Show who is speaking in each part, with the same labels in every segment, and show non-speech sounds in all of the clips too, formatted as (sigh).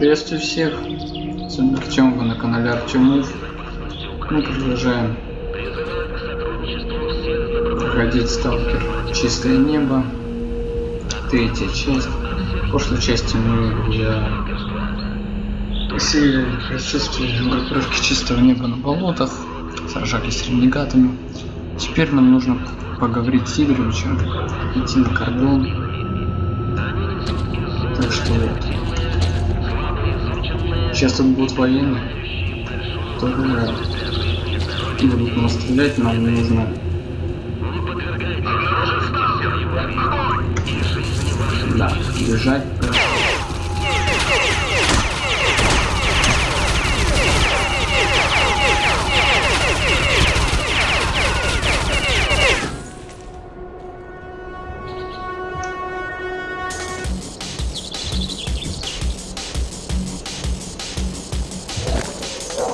Speaker 1: Приветствую всех. С вами Артем, вы на канале Артемов. Мы продолжаем проходить сталкер Чистое небо. Третья часть. В прошлой части мы я усилили присутствие группировки чистого неба на болотах, сражались с ренегатами. Теперь нам нужно поговорить с Игоревичем, идти на кордон. Так что вот. Сейчас тут будут военные, которые будут нас стрелять, нам нужно да, бежать.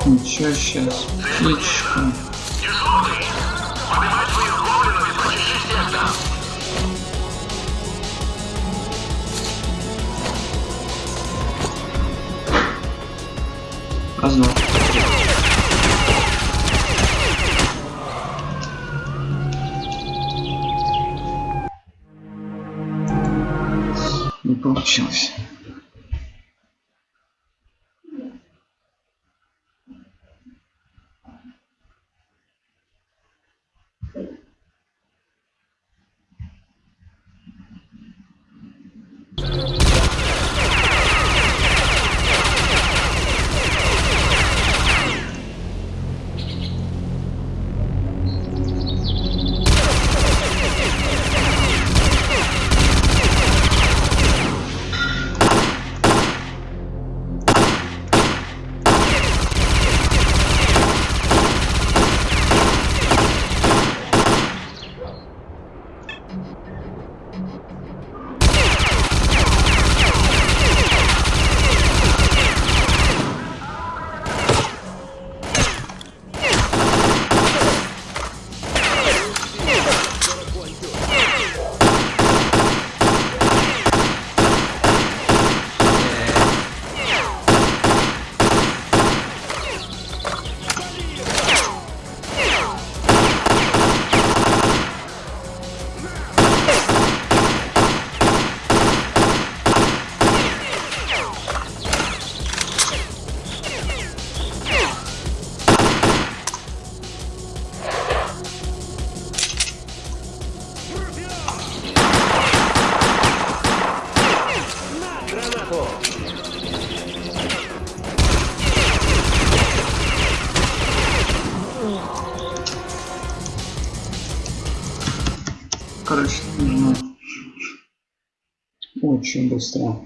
Speaker 1: Ничего, сейчас птичка. Два. Не получилось. Очень быстро.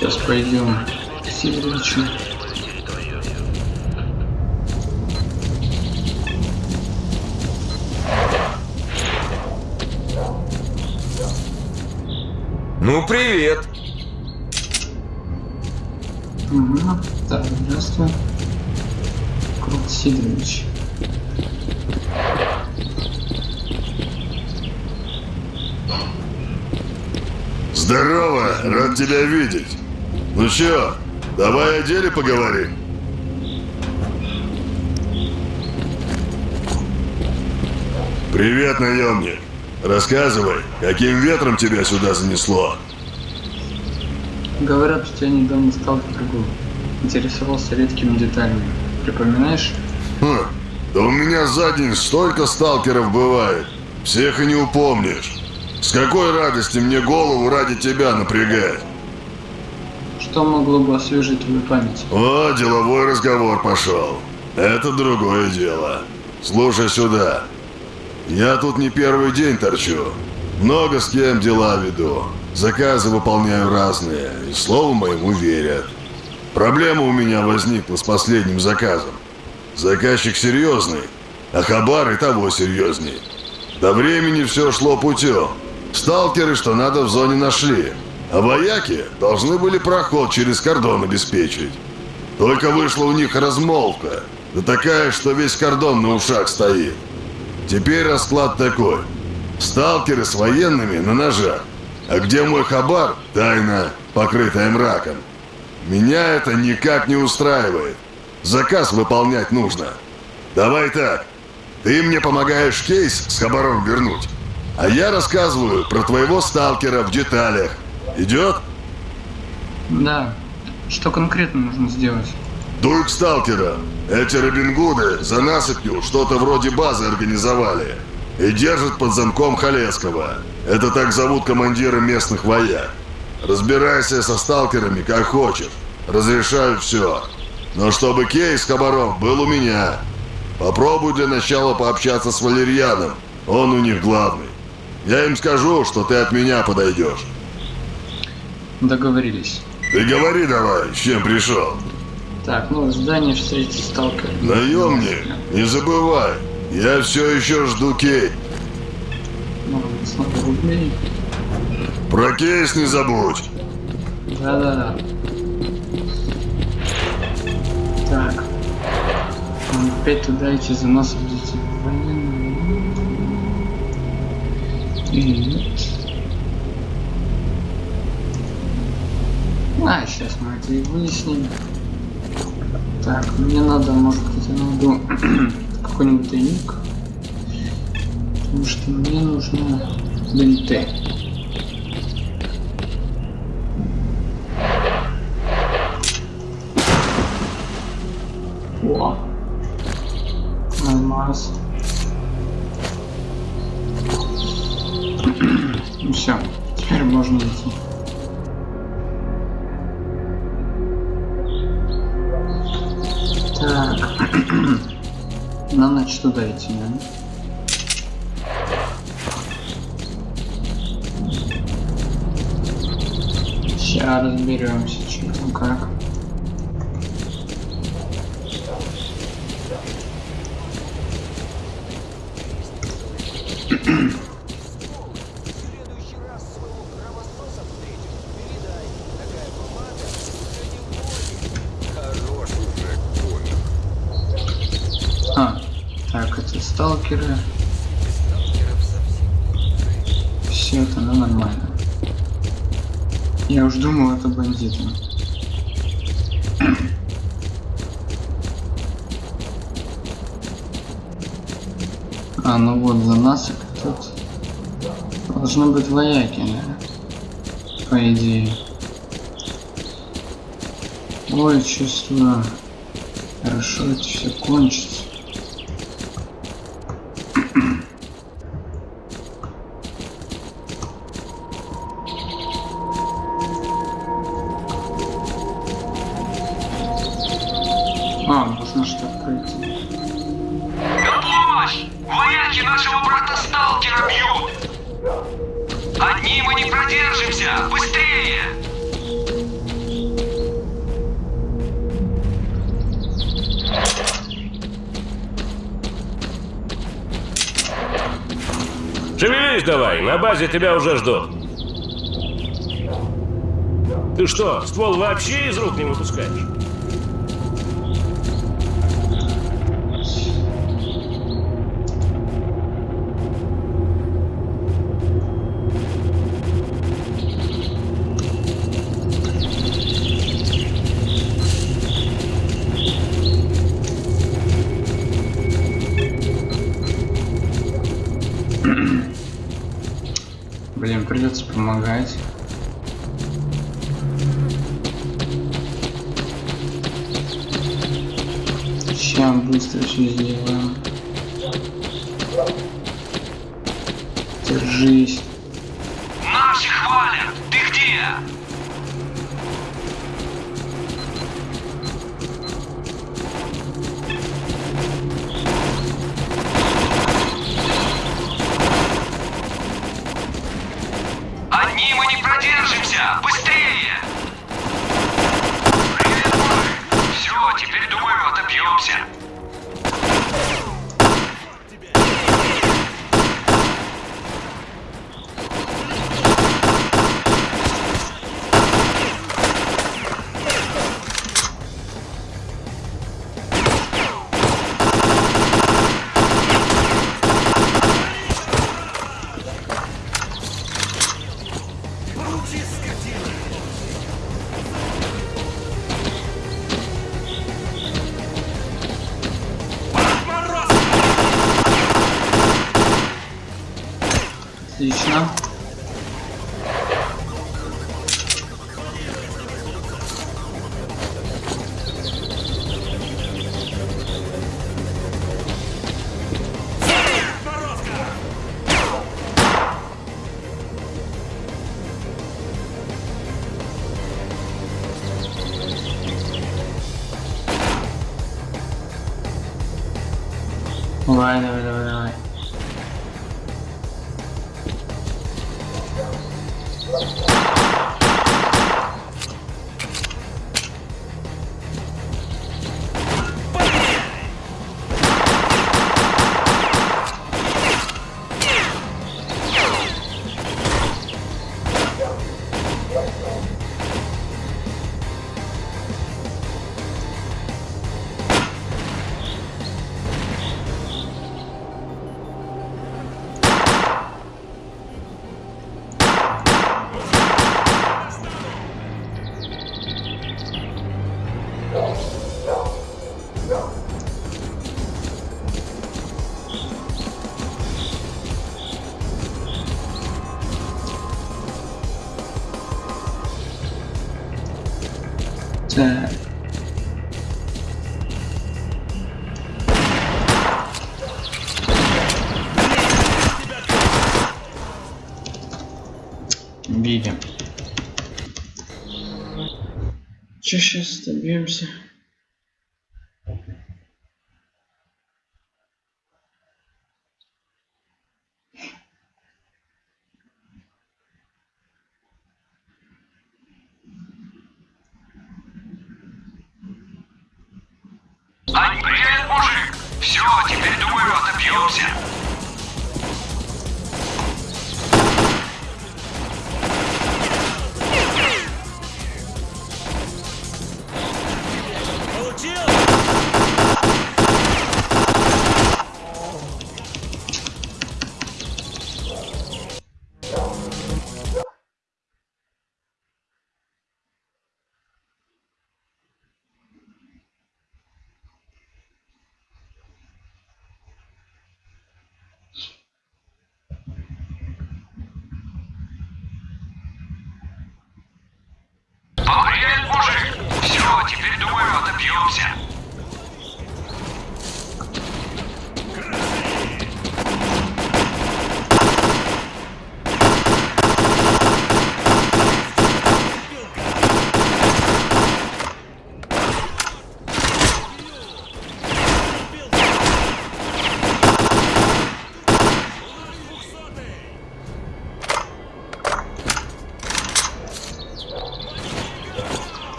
Speaker 1: Сейчас пойдем к Сидоровичу.
Speaker 2: территорию.
Speaker 3: Ну, привет.
Speaker 1: Угу. Так, здравствуй. Крут Сидорович.
Speaker 4: Здорово, рад тебя видеть. Ну чё, давай о деле поговорим. Привет, наемник. Рассказывай, каким ветром тебя сюда занесло?
Speaker 1: Говорят, что я недавно стал другу. Интересовался редкими деталями. Припоминаешь?
Speaker 4: Хм, да у меня за день столько сталкеров бывает. Всех и не упомнишь. С какой радости мне голову ради тебя напрягать?
Speaker 1: Что могло бы освежить твою память?
Speaker 4: О, деловой разговор пошел. Это другое дело. Слушай сюда. Я тут не первый день торчу. Много с кем дела веду. Заказы выполняю разные, и слову моему верят. Проблема у меня возникла с последним заказом. Заказчик серьезный, а хабар и того серьезней. До времени все шло путем. Сталкеры, что надо, в зоне нашли. А вояки должны были проход через кордон обеспечить. Только вышла у них размолвка. Да такая, что весь кордон на ушах стоит. Теперь расклад такой. Сталкеры с военными на ножах. А где мой хабар? Тайна, покрытая мраком. Меня это никак не устраивает. Заказ выполнять нужно. Давай так. Ты мне помогаешь кейс с хабаром вернуть. А я рассказываю про твоего сталкера в деталях. Идет?
Speaker 1: Да. Что конкретно нужно сделать?
Speaker 4: Дуй к сталкерам. Эти Робин Гуды за насыпью что-то вроде базы организовали. И держат под замком Халецкого. Это так зовут командира местных вояк. Разбирайся со сталкерами как хочешь. Разрешаю все. Но чтобы кейс с хабаром был у меня. Попробуй для начала пообщаться с Валерьяном. Он у них главный. Я им скажу, что ты от меня подойдешь.
Speaker 1: Договорились.
Speaker 4: Ты говори давай, с чем пришел.
Speaker 1: Так, ну, здание встретить сталкер.
Speaker 4: Наемник, не забывай, я все еще жду Кейт.
Speaker 1: Ну.
Speaker 4: Про кейс не забудь.
Speaker 1: Да-да-да. Так. Опять туда идти за нас. Военные. И нет. А, сейчас мы это и выясним. Так, мне надо, может быть, я найду (clears throat) какой-нибудь тайник. Потому что мне нужно бинты. О! Алмаз. (clears throat) Ну все, теперь можно идти. Нам значит туда идти, да? Сейчас разберемся, что там как. А, так, это сталкеры. Все это, ну нормально. Я уж думал, это бандиты. А, ну вот за нас тут должны быть вояки, да? по идее. Ой, чувствую, хорошо это все кончится.
Speaker 5: тебя уже жду. Ты что, ствол вообще из рук не выпускаешь?
Speaker 1: Mm-hmm придется помогать. Сейчас быстро все сделаем. Держись. Отлично. Давай, давай, давай, Че сейчас добьемся?
Speaker 5: Привет, мужик! Все, теперь, думаю, отобьемся.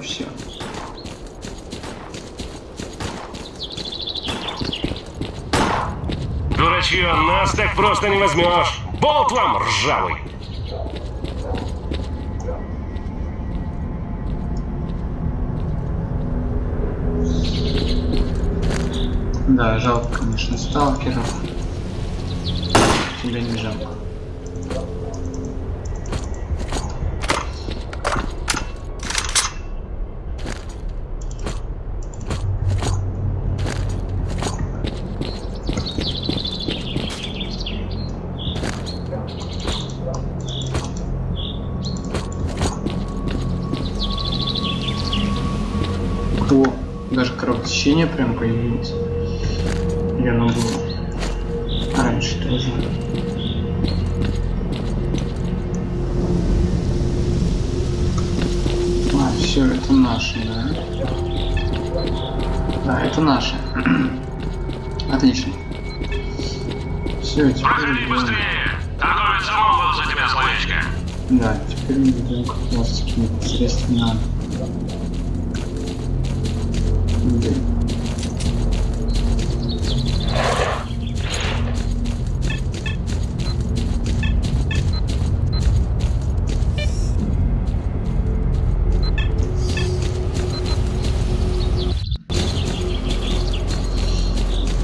Speaker 5: Все. Дурачье, нас так просто не возьмешь. Болт вам ржавый.
Speaker 1: Да, жалко, конечно, сталкеров. Тебя не жалко. Кровотечение прям появилось. Или оно было раньше тоже. А, все, это наши, да? Да, это наши. (clears throat) Отлично. Все, теперь идем.
Speaker 5: быстрее. Торговец за тебя словечко.
Speaker 1: Да, теперь мы идем как раз таки непосредственно.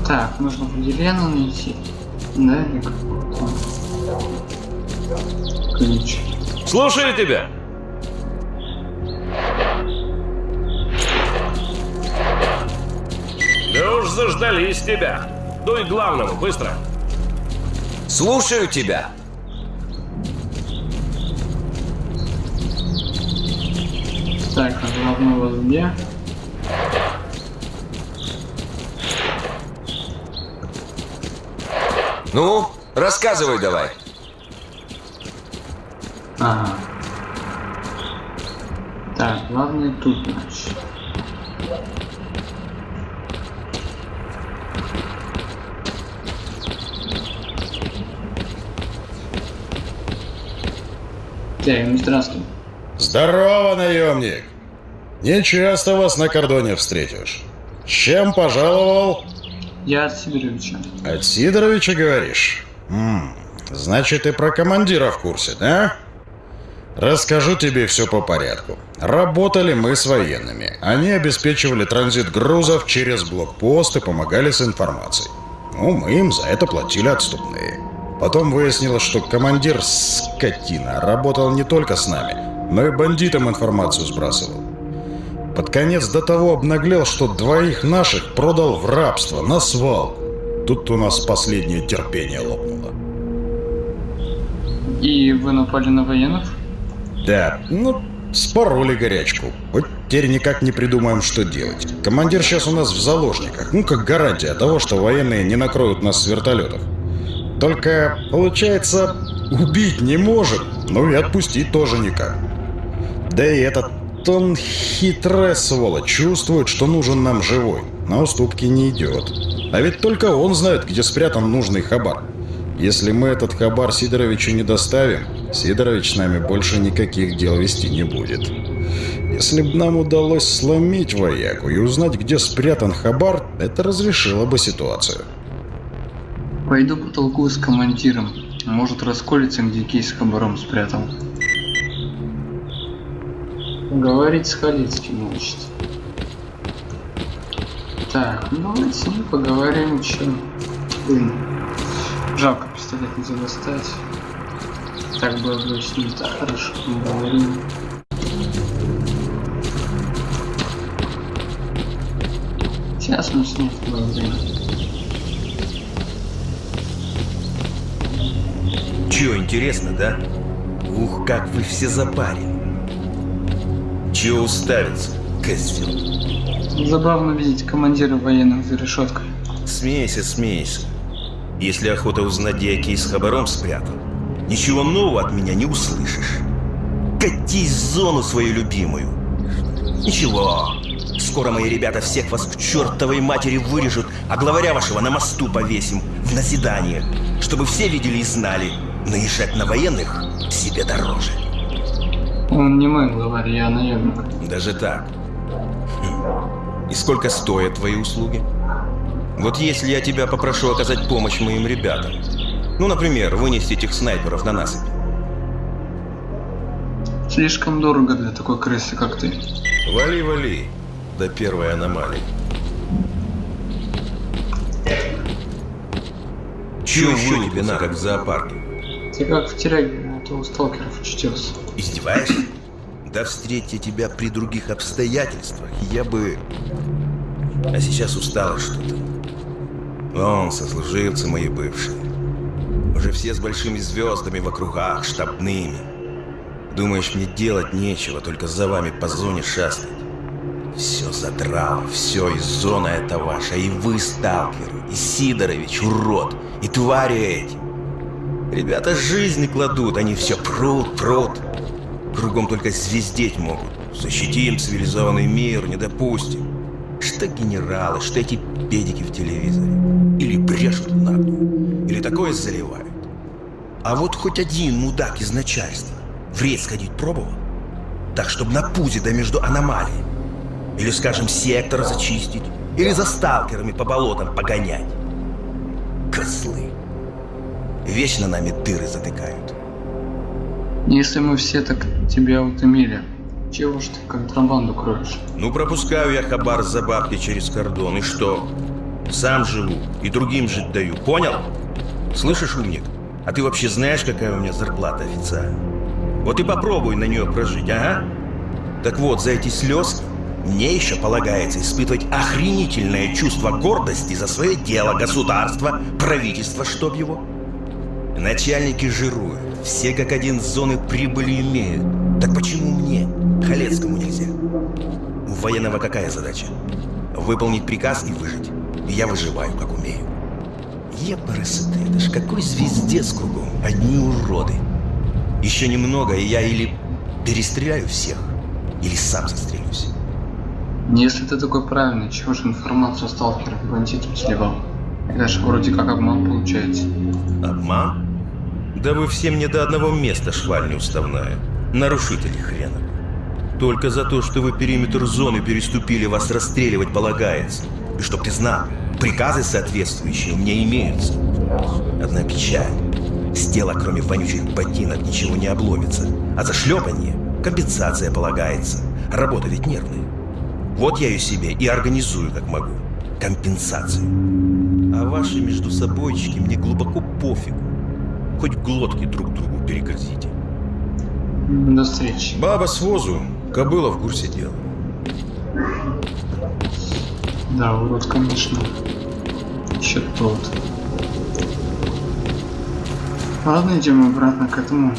Speaker 1: Так, нужно Владилену найти. Да, или какой-то ключ.
Speaker 5: Слушаю тебя. Да уж заждались тебя. Дуй к главному, быстро.
Speaker 3: Слушаю тебя.
Speaker 1: Так, а вас где?
Speaker 3: Ну, рассказывай давай.
Speaker 1: Ага. Так, главное тут, значит. Так, ну здравствуй.
Speaker 6: Здорово, наемник! Не часто вас на кордоне встретишь. Чем пожаловал?
Speaker 1: Я от Сидоровича.
Speaker 6: От Сидоровича, говоришь? М, значит, и про командира в курсе, да? Расскажу тебе все по порядку. Работали мы с военными. Они обеспечивали транзит грузов через блокпост и помогали с информацией. Ну, мы им за это платили отступные. Потом выяснилось, что командир, скотина, работал не только с нами, но и бандитам информацию сбрасывал. Под конец до того обнаглел, что двоих наших продал в рабство, на свалку. Тут у нас последнее терпение лопнуло.
Speaker 1: И вы напали на военных?
Speaker 6: Да, ну, спороли горячку. Вот теперь никак не придумаем, что делать. Командир сейчас у нас в заложниках. Ну, как гарантия того, что военные не накроют нас с вертолетов. Только, получается, убить не может, ну и отпустить тоже никак. Да и этот он хитрая сволочь, чувствует, что нужен нам живой. На уступки не идет. А ведь только он знает, где спрятан нужный хабар. Если мы этот хабар Сидоровичу не доставим, Сидорович с нами больше никаких дел вести не будет. Если бы нам удалось сломить вояку и узнать, где спрятан хабар, это разрешило бы ситуацию.
Speaker 1: Пойду потолкую с командиром. Может расколется, где кейс с хабаром спрятал. Говорить с Халицким, значит. Так, ну давайте с ним поговорим, чё. Блин. Жалко пистолет нельзя достать. Так было бы с ним так хорошо поговорим. Сейчас мы с ним поговорим.
Speaker 7: Чё, интересно, да? Ух, как вы все запарили. Чё уставиться, козел?
Speaker 1: Забавно видеть командира военных за решеткой.
Speaker 7: Смейся, смейся. Если охота узнать, где я кейс с хабаром спрятал, ничего нового от меня не услышишь. Катись в зону свою любимую. Ничего. Скоро мои ребята всех вас к чертовой матери вырежут, а главаря вашего на мосту повесим в назидание, чтобы все видели и знали. Наезжать на военных себе дороже.
Speaker 1: Он не мой главарь, я наемник.
Speaker 7: Даже так. И сколько стоят твои услуги? Вот если я тебя попрошу оказать помощь моим ребятам. Ну, например, вынести этих снайперов на насыпь.
Speaker 1: Слишком дорого для такой крысы, как ты.
Speaker 7: Вали, вали. До первой аномалии. Чего еще тебе надо, как в зоопарке?
Speaker 1: Ты как в тюряге, то у сталкеров учтется.
Speaker 7: Издеваешься? Да встреть я тебя при других обстоятельствах, я бы... А сейчас устала что-то. Вон, сослуживцы мои бывшие. Уже все с большими звездами в округах, штабными. Думаешь, мне делать нечего, только за вами по зоне шастать? Все задрало, все, и зона это ваша, и вы, сталкеры, и Сидорович, урод, и твари эти. Ребята жизни кладут, они все прут, прут. Кругом только звездеть могут. Защитим цивилизованный мир, не допустим. Что генералы, что эти педики в телевизоре. Или брешут нагло, или такое заливают. А вот хоть один мудак из начальства в рейд сходить пробовал? Так, чтобы на пузе да между аномалиями. Или, скажем, сектор зачистить. Или за сталкерами по болотам погонять. Козлы. Вечно нами дыры затыкают.
Speaker 1: Если мы все так тебя утомили, чего ж ты контрабанду кроешь?
Speaker 7: Ну, пропускаю я хабар за бабки через кордон. И что? Сам живу и другим жить даю. Понял? Слышишь, умник? А ты вообще знаешь, какая у меня зарплата официально? Вот и попробуй на нее прожить, ага. Так вот, за эти слезы мне еще полагается испытывать охренительное чувство гордости за свое дело, государство, правительство, чтоб его. Начальники жируют, все как один зоны прибыли имеют. Так почему мне, Халецкому, нельзя? У военного какая задача? Выполнить приказ и выжить. Я выживаю, как умею. Епарасоты, это ж какой звездец кругом, одни уроды. Еще немного, и я или перестреляю всех, или сам застрелюсь.
Speaker 1: Если ты такой правильный, чего же информацию и бандитах сливал? Это же вроде как обман получается.
Speaker 7: Обман? Да вы все мне до одного места шваль неуставная. Нарушители хрена. Только за то, что вы периметр зоны переступили, вас расстреливать полагается. И чтоб ты знал, приказы соответствующие у меня имеются. Одна печаль. С тела, кроме вонючих ботинок, ничего не обломится. А за шлепанье компенсация полагается. Работа ведь нервная. Вот я ее себе и организую, как могу. Компенсацию. А ваши между собойчики мне глубоко пофигу. Хоть глотки друг другу перегрызите.
Speaker 1: До встречи.
Speaker 7: Баба с возу, кобыла в курсе дела.
Speaker 1: Да, урод, конечно. Еще тот. Ладно, идем обратно к этому.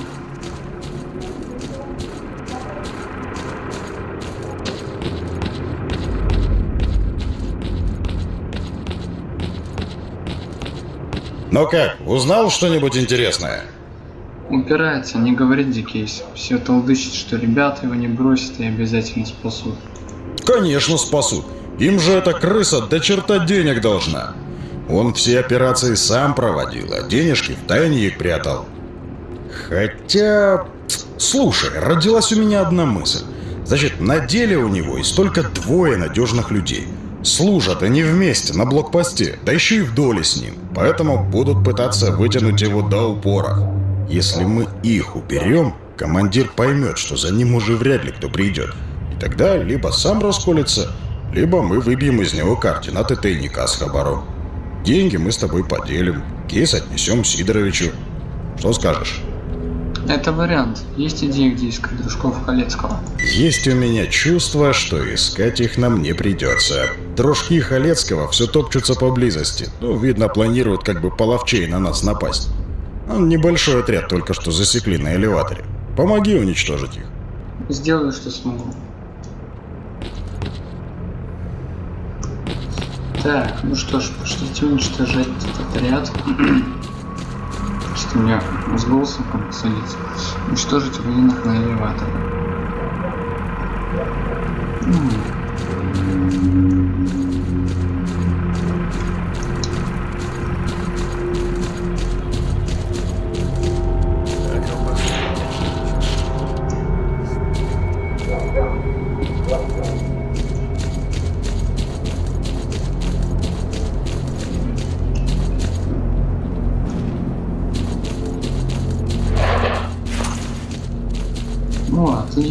Speaker 6: Ну как, узнал что-нибудь интересное?
Speaker 1: Упирается, не говорит Дикейс. Все толдычит, что ребята его не бросят и обязательно спасут.
Speaker 6: Конечно спасут. Им же эта крыса до черта денег должна. Он все операции сам проводил, а денежки в тайне их прятал. Хотя... Слушай, родилась у меня одна мысль. Значит, на деле у него есть только двое надежных людей. Служат они вместе на блокпосте, да еще и в доле с ним. Поэтому будут пытаться вытянуть его до упора. Если мы их уберем, командир поймет, что за ним уже вряд ли кто придет. И тогда либо сам расколется, либо мы выбьем из него координаты тайника с хабаром. Деньги мы с тобой поделим, кейс отнесем Сидоровичу. Что скажешь?
Speaker 1: Это вариант. Есть идеи, где искать дружков Халецкого?
Speaker 6: Есть у меня чувство, что искать их нам не придется. Дружки Халецкого все топчутся поблизости. Ну, видно, планируют как бы половчей на нас напасть. Ну, небольшой отряд только что засекли на элеваторе. Помоги уничтожить их.
Speaker 1: Сделаю, что смогу. Так, ну что ж, пошлите уничтожать этот отряд. (clears throat) У меня с голосом там садится. Уничтожить военных на элеваторе.
Speaker 7: А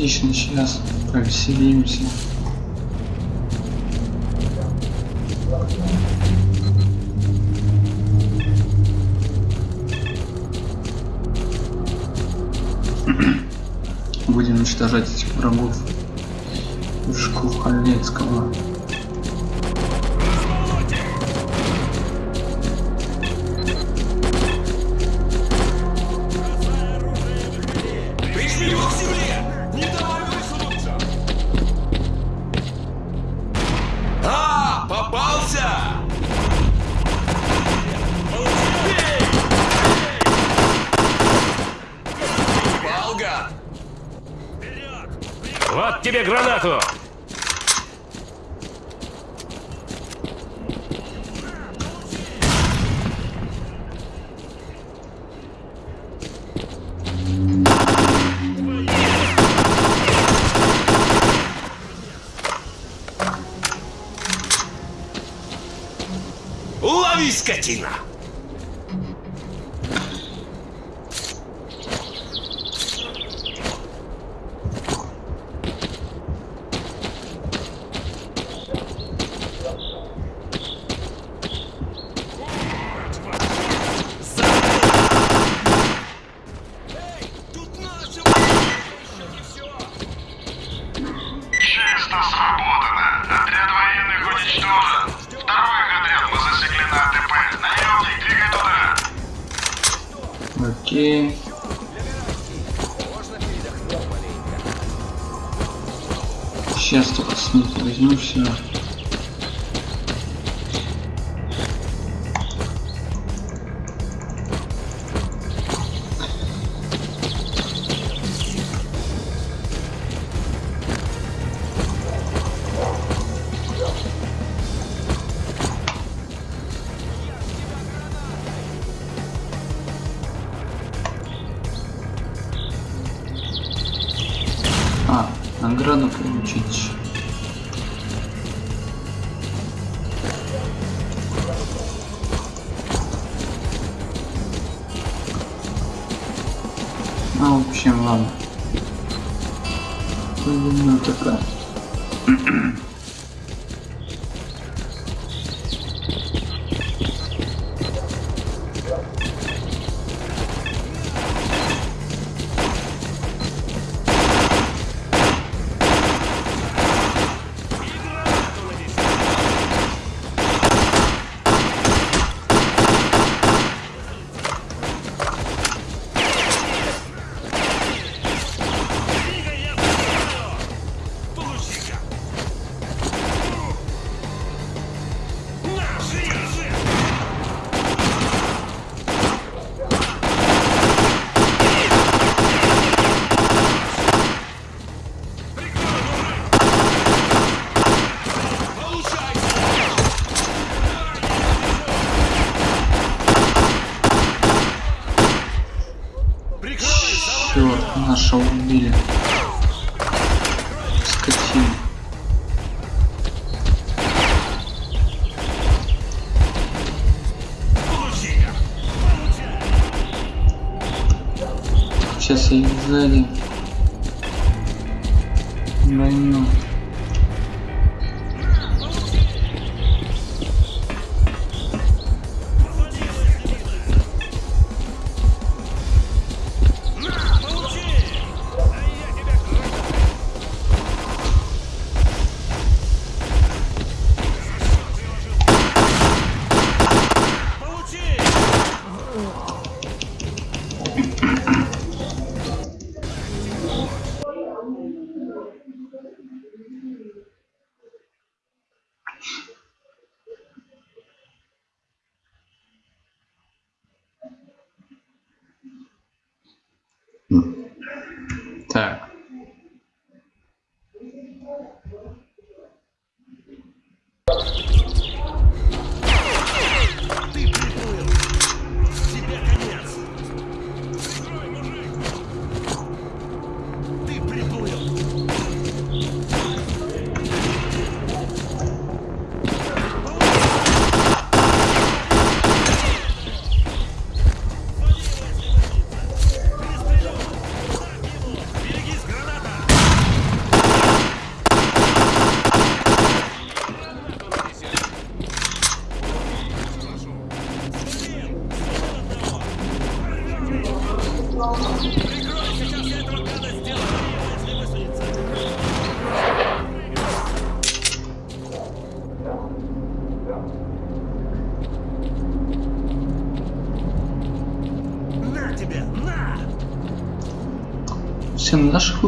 Speaker 5: Отлично, сейчас повеселимся. Будем уничтожать этих врагов. Жуков
Speaker 4: Чисто сработано. Отряд военных уничтожен. Второй отряд мы засекли на АТП. Наемник, двигай туда.
Speaker 5: Окей. Сейчас только с них возьму все. Сзади. Больно.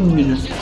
Speaker 1: Наших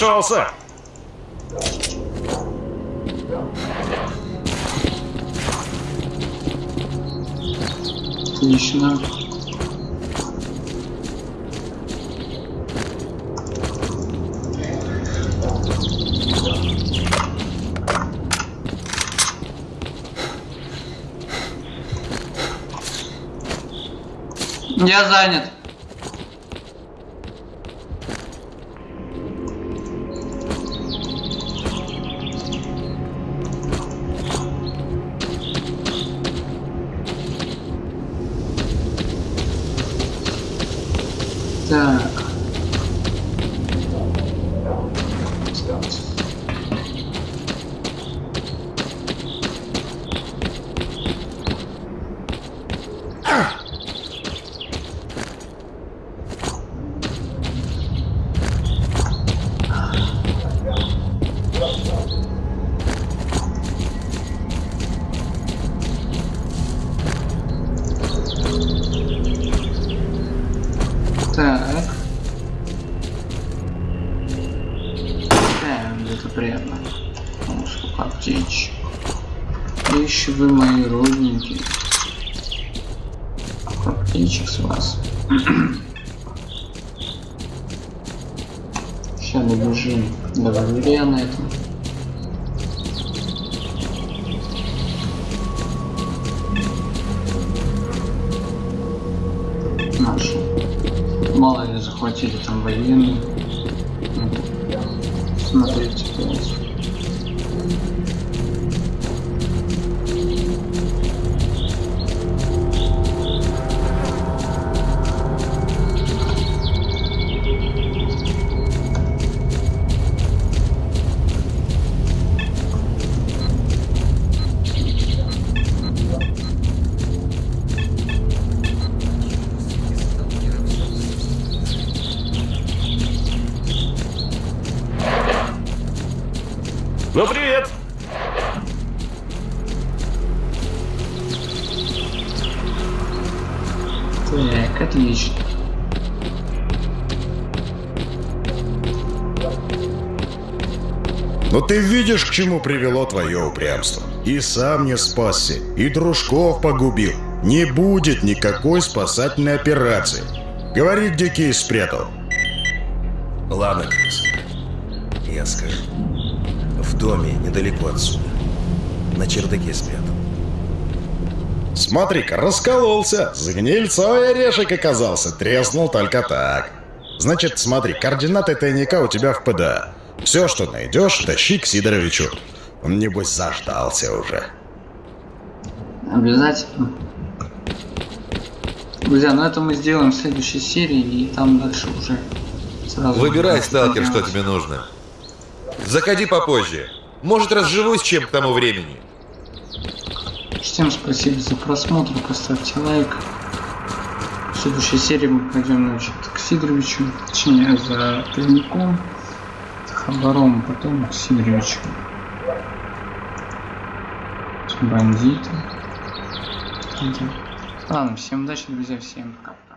Speaker 5: разошелся.
Speaker 1: Отлично. Я занят. Сейчас добежим до Валерия на этом. Наши. Мало ли захватили там военные. Ну, Смотрите, пожалуйста.
Speaker 6: Ты видишь, к чему привело твое упрямство. И сам не спасся, и дружков погубил. Не будет никакой спасательной операции. Говори, где кейс спрятал.
Speaker 7: Ладно, крыса. Я скажу. В доме недалеко отсюда. На чердаке спрятал.
Speaker 6: Смотри-ка, раскололся. С гнильцой орешек оказался. Треснул только так. Значит, смотри, координаты тайника у тебя в ПДА. Все, что найдешь, тащи к Сидоровичу. Он, небось, заждался уже.
Speaker 1: Обязательно. Друзья, ну это мы сделаем в следующей серии, и там дальше уже сразу...
Speaker 8: Выбирай, сталкер, что тебе нужно. Заходи попозже. Может, разживусь чем к тому времени.
Speaker 1: Всем спасибо за просмотр, поставьте лайк. В следующей серии мы пойдем значит, к Сидоровичу, точнее за тайником, с Хабаром, потом Сидоровичу. Бандиты. Ладно, всем удачи, друзья, всем пока.